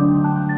Música